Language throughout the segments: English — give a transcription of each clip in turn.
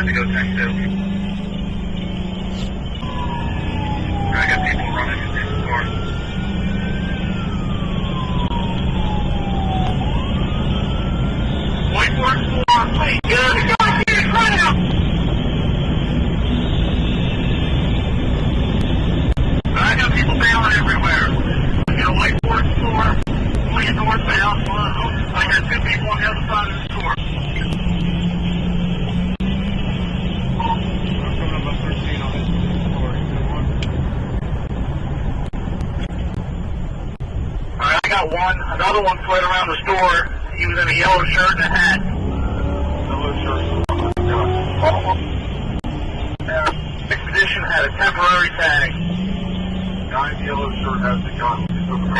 had to go too. I got people running in the store. White Fork 4, wait, get out car! I got people everywhere. White store, going northbound, I got two people on the other side of the store. I'm coming up on 13 on this story. Alright, I got one. Another one fled around the store. He was in a yellow shirt and a hat. Yellow shirt. Expedition had a temporary tag. Guy in yellow shirt has the gun. He's over the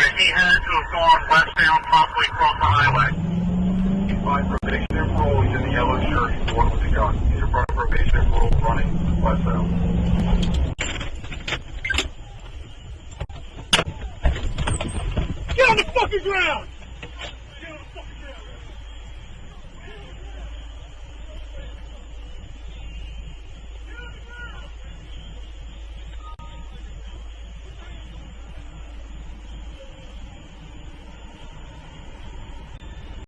hall. I'm not making it. Alright, he had to have gone westbound, possibly across the highway. Fine probation and parole. He's in the yellow shirt. He's the one with the gun. He's in front of probation and parole running westbound. Get on the fucking ground!